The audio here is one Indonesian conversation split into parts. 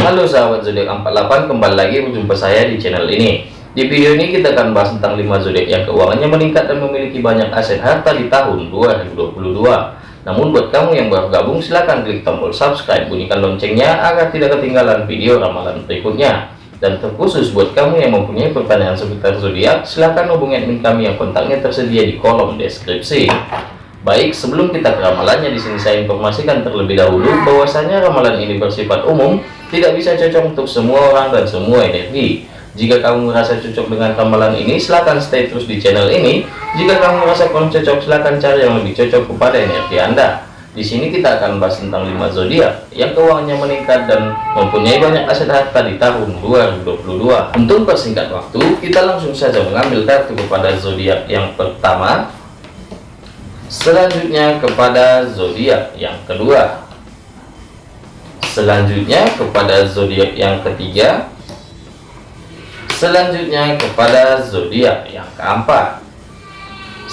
Halo sahabat zodiak 48 kembali lagi berjumpa saya di channel ini. Di video ini kita akan bahas tentang 5 zodiak yang keuangannya meningkat dan memiliki banyak aset harta di tahun 2022 namun buat kamu yang baru gabung silahkan klik tombol subscribe bunyikan loncengnya agar tidak ketinggalan video ramalan berikutnya. Dan terkhusus buat kamu yang mempunyai pertanyaan seputar zodiak silahkan hubungi admin kami yang kontaknya tersedia di kolom deskripsi. Baik, sebelum kita ke ramalannya di sini saya informasikan terlebih dahulu bahwasanya ramalan ini bersifat umum, tidak bisa cocok untuk semua orang dan semua energi. Jika kamu merasa cocok dengan ramalan ini, silahkan stay terus di channel ini. Jika kamu merasa kurang cocok, silahkan cari yang lebih cocok kepada energi Anda. Di sini kita akan bahas tentang 5 zodiak yang keuangannya meningkat dan mempunyai banyak aset harta di tahun 2022. Untuk persingkat waktu, kita langsung saja mengambil kartu kepada zodiak yang pertama selanjutnya kepada zodiak yang kedua selanjutnya kepada zodiak yang ketiga. Selanjutnya kepada zodiak yang keempat.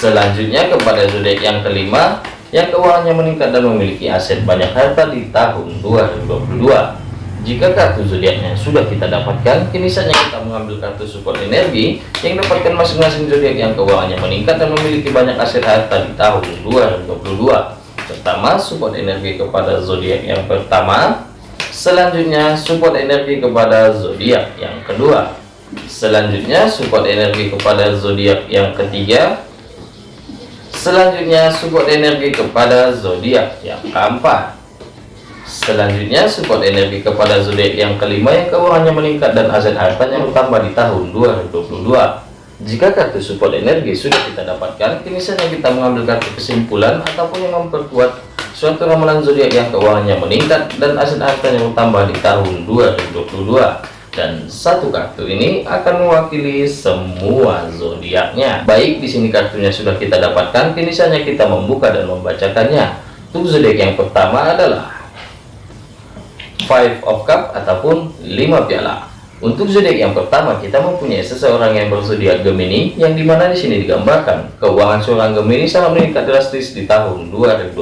Selanjutnya kepada zodiak yang kelima yang keuangannya meningkat dan memiliki aset banyak harta di tahun 2022 jika kartu zodiaknya sudah kita dapatkan, kini saatnya kita mengambil kartu support energi yang dapatkan masing-masing zodiak yang keuangannya meningkat dan memiliki banyak aset harta di tahun 2022. Pertama, support energi kepada zodiak yang pertama. Selanjutnya, support energi kepada zodiak yang kedua. Selanjutnya, support energi kepada zodiak yang ketiga. Selanjutnya, support energi kepada zodiak yang keempat. Selanjutnya support energi kepada zodiak yang kelima yang keuangannya meningkat dan aset hartanya bertambah di tahun 2022. Jika kartu support energi sudah kita dapatkan, kini saatnya kita mengambil kartu kesimpulan ataupun yang memperkuat suatu ramalan zodiak yang keuangannya meningkat dan aset hartanya bertambah di tahun 2022. Dan satu kartu ini akan mewakili semua zodiaknya. Baik, di sini kartunya sudah kita dapatkan, kini saatnya kita membuka dan membacakannya. Untuk zodiak yang pertama adalah five of cup ataupun lima piala untuk zodiak yang pertama kita mempunyai seseorang yang berzodiak Gemini yang di mana di sini digambarkan keuangan seorang Gemini sangat meningkat drastis di tahun 2022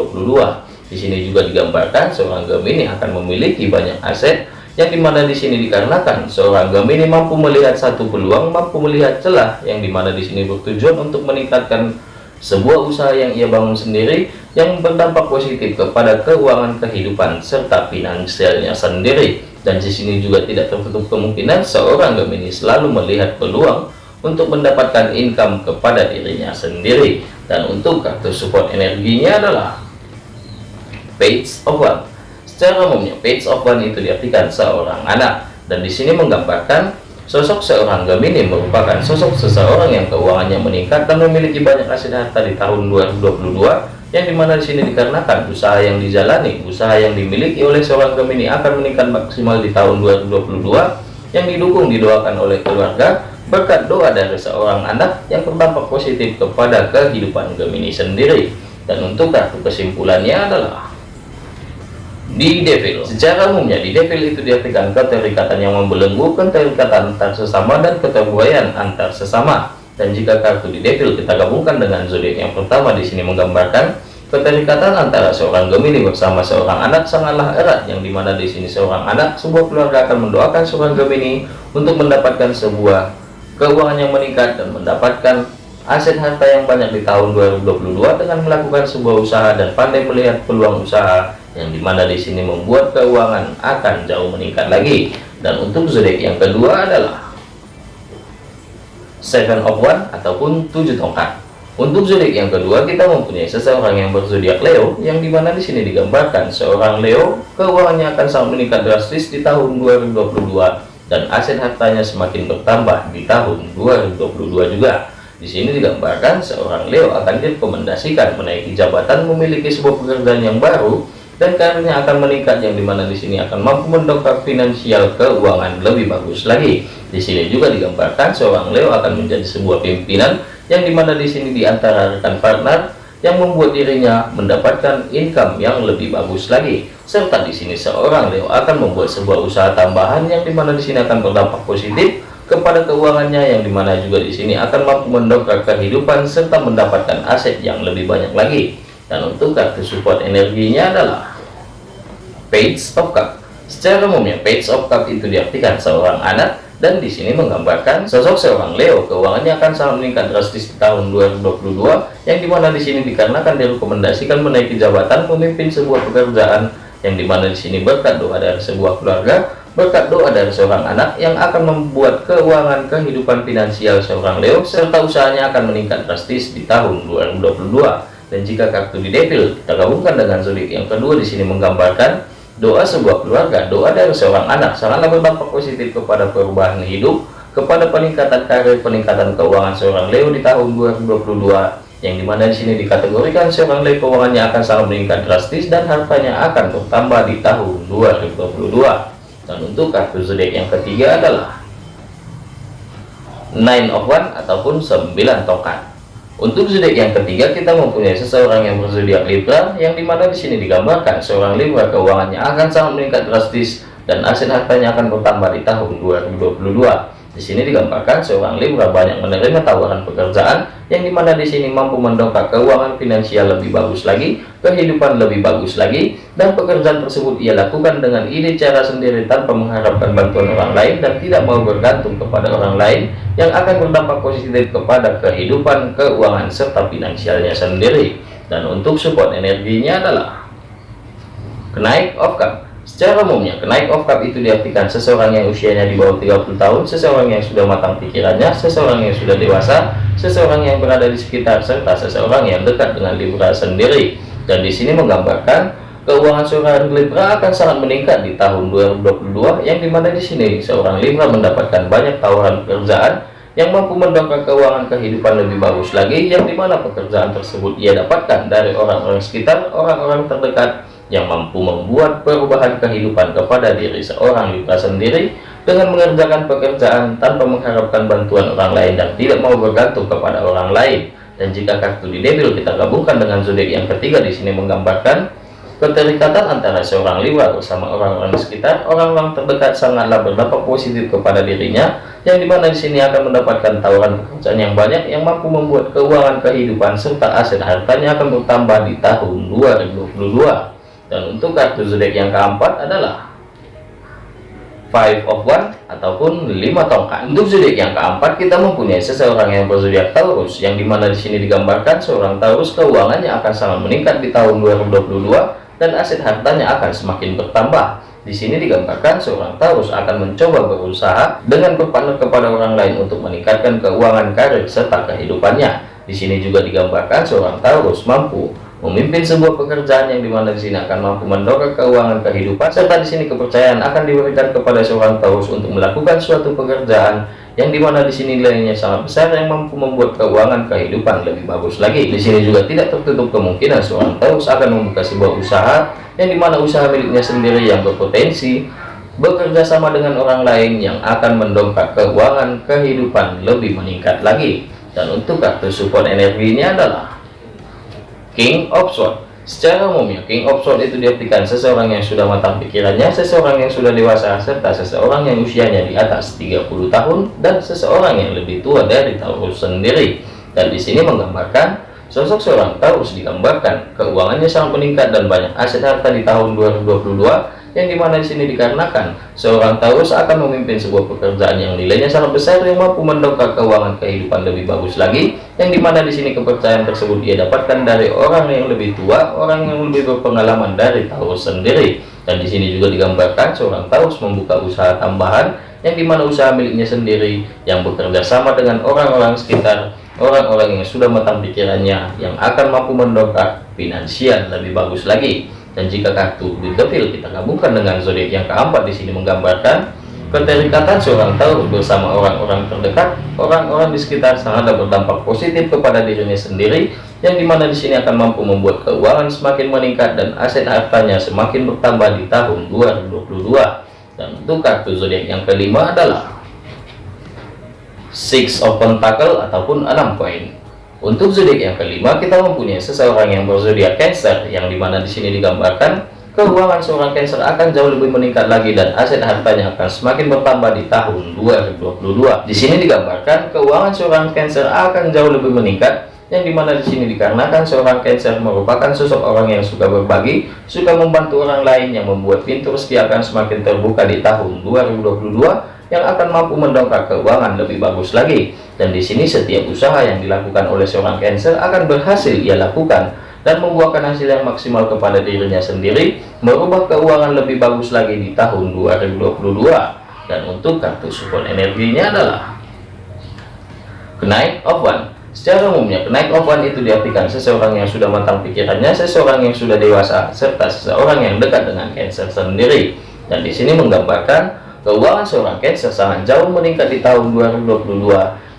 di sini juga digambarkan seorang Gemini akan memiliki banyak aset yang di mana di sini dikarenakan seorang Gemini mampu melihat satu peluang mampu melihat celah yang di mana di sini bertujuan untuk meningkatkan sebuah usaha yang ia bangun sendiri yang berdampak positif kepada keuangan kehidupan serta finansialnya sendiri dan di sini juga tidak tertutup kemungkinan seorang Gemini selalu melihat peluang untuk mendapatkan income kepada dirinya sendiri. Dan untuk kartu support energinya adalah page of one. Secara umumnya page of one itu diartikan seorang anak. Dan di sini menggambarkan Sosok seorang Gemini merupakan sosok seseorang yang keuangannya meningkat dan memiliki banyak aset harta di tahun 2022 yang di mana di sini dikarenakan usaha yang dijalani, usaha yang dimiliki oleh seorang Gemini akan meningkat maksimal di tahun 2022 yang didukung didoakan oleh keluarga berkat doa dari seorang anak yang berdampak positif kepada kehidupan Gemini sendiri. Dan untuk kartu kesimpulannya adalah di devil. Secara umumnya di devil itu diartikan keterikatan yang membelenggu keterikatan antar sesama dan keterbuayan antar sesama dan jika kartu di devil kita gabungkan dengan zodiak yang pertama di sini menggambarkan keterikatan antara seorang Gemini bersama seorang anak. Sangatlah erat yang di mana di sini seorang anak sebuah keluarga akan mendoakan seorang Gemini untuk mendapatkan sebuah keuangan yang meningkat dan mendapatkan aset harta yang banyak di tahun 2022 dengan melakukan sebuah usaha dan pandai melihat peluang usaha yang di mana di sini membuat keuangan akan jauh meningkat lagi. Dan untuk zodiak yang kedua adalah seven of one ataupun tujuh tongkat. Untuk zodiak yang kedua kita mempunyai seseorang yang berzodiak Leo yang di mana di sini digambarkan seorang Leo keuangannya akan sangat meningkat drastis di tahun 2022 dan aset hartanya semakin bertambah di tahun 2022 juga. Di sini digambarkan seorang Leo akan direkomendasikan menaiki jabatan memiliki sebuah pekerjaan yang baru dan karirnya akan meningkat yang di mana di sini akan mampu mendongkrak finansial keuangan lebih bagus lagi. Di sini juga digambarkan seorang Leo akan menjadi sebuah pimpinan yang di mana di sini di antara rekan partner yang membuat dirinya mendapatkan income yang lebih bagus lagi. Serta di sini seorang Leo akan membuat sebuah usaha tambahan yang di mana di sini akan berdampak positif kepada keuangannya yang di mana juga di sini akan mampu mendongkrak kehidupan serta mendapatkan aset yang lebih banyak lagi dan untuk kartu support energinya adalah page of cup. Secara umumnya, Page of Cup itu diartikan seorang anak dan di sini menggambarkan sosok seorang Leo. Keuangannya akan sangat meningkat drastis di tahun 2022 yang di mana di sini dikarenakan direkomendasikan menaiki jabatan pemimpin sebuah pekerjaan yang di mana di sini berkat doa dari sebuah keluarga berkat doa dari seorang anak yang akan membuat keuangan kehidupan finansial seorang Leo serta usahanya akan meningkat drastis di tahun 2022 dan jika kartu di Devil kita gabungkan dengan zodiak yang kedua. Di sini menggambarkan Doa sebuah keluarga, doa dari seorang anak. Sangatlah berdampak positif kepada perubahan hidup, kepada peningkatan karir, peningkatan keuangan seorang Leo di tahun 2022 yang di mana di sini dikategorikan seorang Leo keuangannya akan sangat meningkat drastis dan hartanya akan bertambah di tahun 2022 dan untuk kartu zodiak yang ketiga adalah Nine of One ataupun 9 tongkat untuk zodiak yang ketiga kita mempunyai seseorang yang berzodiak Libra yang di mana di sini digambarkan seorang Libra keuangannya akan sangat meningkat drastis dan aset hartanya akan bertambah di tahun 2022. Di sini digambarkan seorang Libra banyak menerima tawaran pekerjaan yang di mana di sini mampu mendongkrak keuangan finansial lebih bagus lagi, kehidupan lebih bagus lagi, dan pekerjaan tersebut ia lakukan dengan ide cara sendiri tanpa mengharapkan bantuan orang lain dan tidak mau bergantung kepada orang lain yang akan berdampak positif kepada kehidupan keuangan serta finansialnya sendiri. Dan untuk support energinya adalah kenaik of cup Secara umumnya, kenaik of cup itu diartikan seseorang yang usianya di bawah 30 tahun, seseorang yang sudah matang pikirannya, seseorang yang sudah dewasa, seseorang yang berada di sekitar, serta seseorang yang dekat dengan Libra sendiri. Dan di sini menggambarkan keuangan seorang Libra akan sangat meningkat di tahun 2022, yang di mana di sini seorang Libra mendapatkan banyak tawaran pekerjaan yang mampu mendongkrak keuangan kehidupan lebih bagus lagi, yang di mana pekerjaan tersebut ia dapatkan dari orang-orang sekitar, orang-orang terdekat, yang mampu membuat perubahan kehidupan kepada diri seorang Libra sendiri dengan mengerjakan pekerjaan tanpa mengharapkan bantuan orang lain dan tidak mau bergantung kepada orang lain. Dan jika kartu di Devil kita gabungkan dengan zodiak yang ketiga di sini menggambarkan keterikatan antara seorang Libra bersama orang-orang sekitar, orang-orang terdekat sangatlah berdampak positif kepada dirinya, yang di mana di sini akan mendapatkan tawaran pekerjaan yang banyak yang mampu membuat keuangan kehidupan serta aset hartanya akan bertambah di tahun 2022 dan untuk kartu zodiak yang keempat adalah five of one ataupun lima tongkat. Untuk zodiak yang keempat kita mempunyai seseorang yang berzodiak Taurus yang di mana di sini digambarkan seorang Taurus keuangannya akan sangat meningkat di tahun 2022 dan aset hartanya akan semakin bertambah. Di sini digambarkan seorang Taurus akan mencoba berusaha dengan berpartner kepada orang lain untuk meningkatkan keuangan karir serta kehidupannya. Di sini juga digambarkan seorang Taurus mampu memimpin sebuah pekerjaan yang di mana di sini akan mampu mendongkrak keuangan kehidupan serta di sini kepercayaan akan diberikan kepada seorang Taurus untuk melakukan suatu pekerjaan yang di mana di sini nilainya sangat besar yang mampu membuat keuangan kehidupan lebih bagus lagi. Di sini juga tidak tertutup kemungkinan seorang Taurus akan membuka sebuah usaha yang di mana usaha miliknya sendiri yang berpotensi bekerja sama dengan orang lain yang akan mendongkrak keuangan kehidupan lebih meningkat lagi. Dan untuk kartu support energinya adalah King of Sword Secara umumnya, King of Sword itu diartikan seseorang yang sudah matang pikirannya, seseorang yang sudah dewasa, serta seseorang yang usianya di atas 30 tahun, dan seseorang yang lebih tua dari Taurus sendiri. Dan di sini menggambarkan, sosok seorang Taurus digambarkan, keuangannya sangat meningkat dan banyak aset harta di tahun 2022, yang di mana di sini dikarenakan seorang Taurus akan memimpin sebuah pekerjaan yang nilainya sangat besar yang mampu mendongkrak keuangan kehidupan lebih bagus lagi. Yang di mana di sini kepercayaan tersebut dia dapatkan dari orang yang lebih tua orang yang lebih berpengalaman dari Taurus sendiri. Dan di sini juga digambarkan seorang Taurus membuka usaha tambahan yang di mana usaha miliknya sendiri yang bekerja sama dengan orang-orang sekitar orang-orang yang sudah matang pikirannya yang akan mampu mendongkrak finansial lebih bagus lagi dan jika kartu di Devil kita gabungkan dengan zodiak yang keempat di sini menggambarkan keterikatan seorang Taurus bersama orang-orang terdekat, orang-orang di sekitar sangat berdampak positif kepada dirinya sendiri, yang di mana di sini akan mampu membuat keuangan semakin meningkat dan aset hartanya semakin bertambah di tahun 2022. Dan untuk kartu zodiak yang kelima adalah Six of Pentacle ataupun enam koin. Untuk zodiak yang kelima, kita mempunyai seseorang yang berzodiak Cancer, yang di mana di sini digambarkan keuangan seorang Cancer akan jauh lebih meningkat lagi dan aset hartanya akan semakin bertambah di tahun 2022. Di sini digambarkan keuangan seorang Cancer akan jauh lebih meningkat yang di mana di sini dikarenakan seorang Cancer merupakan sosok orang yang suka berbagi, suka membantu orang lain yang membuat pintu rezeki akan semakin terbuka di tahun 2022 yang akan mampu mendongkrak keuangan lebih bagus lagi. Dan di sini setiap usaha yang dilakukan oleh seorang Cancer akan berhasil ia lakukan dan membuahkan hasil yang maksimal kepada dirinya sendiri, merubah keuangan lebih bagus lagi di tahun 2022. Dan untuk kartu support energinya adalah kenaik one Secara umumnya, kenaik one itu diartikan seseorang yang sudah matang pikirannya, seseorang yang sudah dewasa, serta seseorang yang dekat dengan Cancer sendiri. Dan di sini menggambarkan keuangan seorang Cancer sangat jauh meningkat di tahun 2022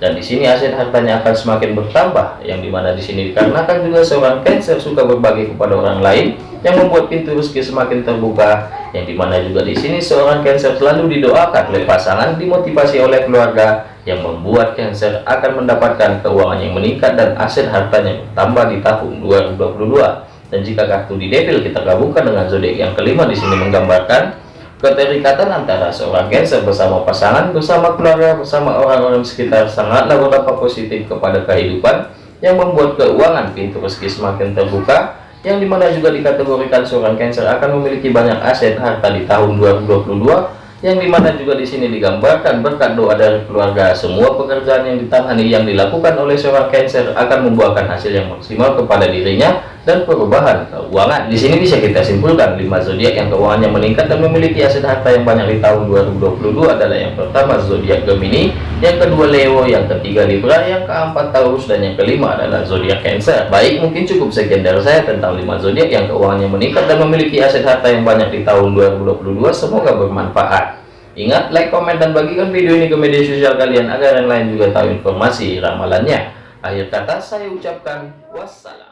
dan di sini aset hartanya akan semakin bertambah yang di mana di sini dikarenakan juga seorang Cancer suka berbagi kepada orang lain yang membuat pintu rezeki semakin terbuka yang di mana juga di sini seorang Cancer selalu didoakan oleh pasangan dimotivasi oleh keluarga yang membuat Cancer akan mendapatkan keuangan yang meningkat dan aset hartanya bertambah di tahun 2022 dan jika kartu di devil kita gabungkan dengan zodiak yang kelima di sini menggambarkan Keterikatan antara seorang Cancer bersama pasangan, bersama keluarga, bersama orang-orang sekitar sangatlah berdampak positif kepada kehidupan yang membuat keuangan pintu rezeki semakin terbuka yang di mana juga dikategorikan seorang Cancer akan memiliki banyak aset harta di tahun 2022 yang di mana juga di sini digambarkan berkat doa dari keluarga. Semua pekerjaan yang ditangani yang dilakukan oleh seorang Cancer akan membuahkan hasil yang maksimal kepada dirinya dan perubahan keuangan di sini bisa kita simpulkan lima zodiak yang keuangannya meningkat dan memiliki aset harta yang banyak di tahun 2022 adalah yang pertama zodiak Gemini yang kedua Leo yang ketiga Libra yang keempat Taurus dan yang kelima adalah zodiak Cancer baik mungkin cukup sekian dari saya tentang lima zodiak yang keuangannya meningkat dan memiliki aset harta yang banyak di tahun 2022 semoga bermanfaat Ingat, like, komen, dan bagikan video ini ke media sosial kalian agar yang lain juga tahu informasi ramalannya. Akhir kata saya ucapkan wassalam.